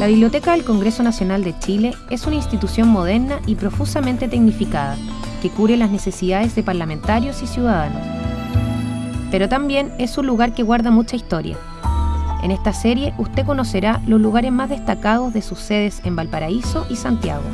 La Biblioteca del Congreso Nacional de Chile es una institución moderna y profusamente tecnificada que cubre las necesidades de parlamentarios y ciudadanos. Pero también es un lugar que guarda mucha historia. En esta serie usted conocerá los lugares más destacados de sus sedes en Valparaíso y Santiago.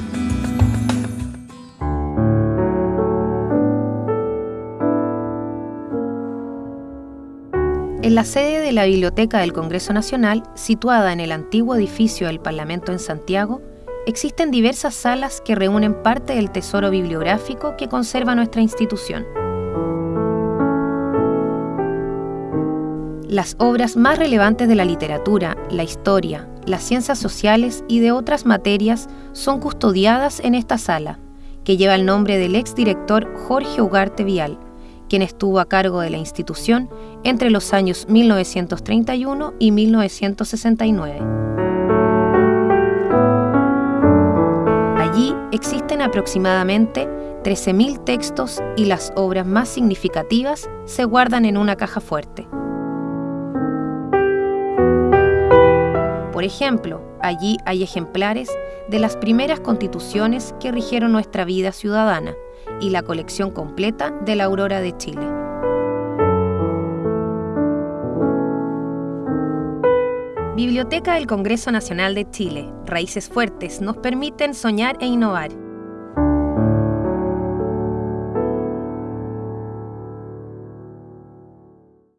En la sede de la Biblioteca del Congreso Nacional, situada en el antiguo edificio del Parlamento en Santiago, existen diversas salas que reúnen parte del tesoro bibliográfico que conserva nuestra institución. Las obras más relevantes de la literatura, la historia, las ciencias sociales y de otras materias son custodiadas en esta sala, que lleva el nombre del exdirector Jorge Ugarte Vial, quien estuvo a cargo de la institución entre los años 1931 y 1969. Allí existen aproximadamente 13.000 textos y las obras más significativas se guardan en una caja fuerte. Por ejemplo, allí hay ejemplares de las primeras constituciones que rigieron nuestra vida ciudadana, y la colección completa de la Aurora de Chile. Biblioteca del Congreso Nacional de Chile. Raíces fuertes nos permiten soñar e innovar.